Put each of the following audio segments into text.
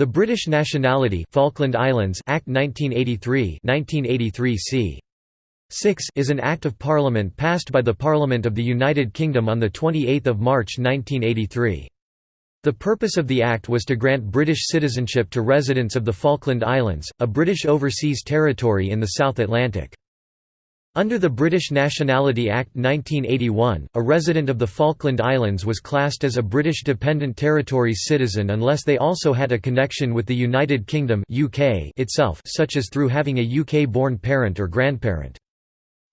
The British Nationality Falkland Islands Act 1983 1983 c. 6 is an Act of Parliament passed by the Parliament of the United Kingdom on 28 March 1983. The purpose of the Act was to grant British citizenship to residents of the Falkland Islands, a British overseas territory in the South Atlantic. Under the British Nationality Act 1981, a resident of the Falkland Islands was classed as a British Dependent Territories citizen unless they also had a connection with the United Kingdom UK itself such as through having a UK-born parent or grandparent.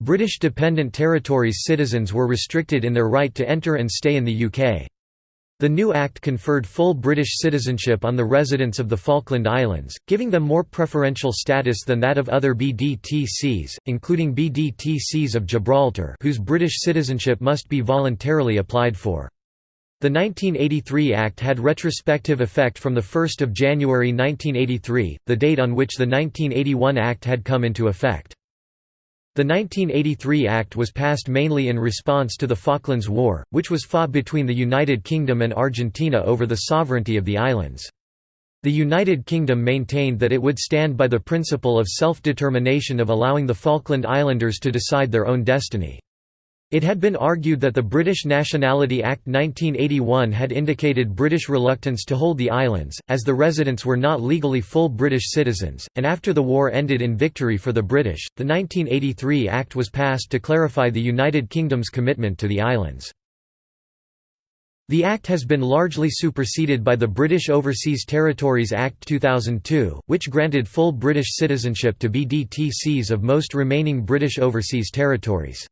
British Dependent Territories citizens were restricted in their right to enter and stay in the UK. The new act conferred full British citizenship on the residents of the Falkland Islands, giving them more preferential status than that of other BDTCs, including BDTCs of Gibraltar whose British citizenship must be voluntarily applied for. The 1983 Act had retrospective effect from 1 January 1983, the date on which the 1981 Act had come into effect. The 1983 Act was passed mainly in response to the Falklands War, which was fought between the United Kingdom and Argentina over the sovereignty of the islands. The United Kingdom maintained that it would stand by the principle of self-determination of allowing the Falkland Islanders to decide their own destiny. It had been argued that the British Nationality Act 1981 had indicated British reluctance to hold the islands, as the residents were not legally full British citizens, and after the war ended in victory for the British, the 1983 Act was passed to clarify the United Kingdom's commitment to the islands. The Act has been largely superseded by the British Overseas Territories Act 2002, which granted full British citizenship to BDTCs of most remaining British overseas territories.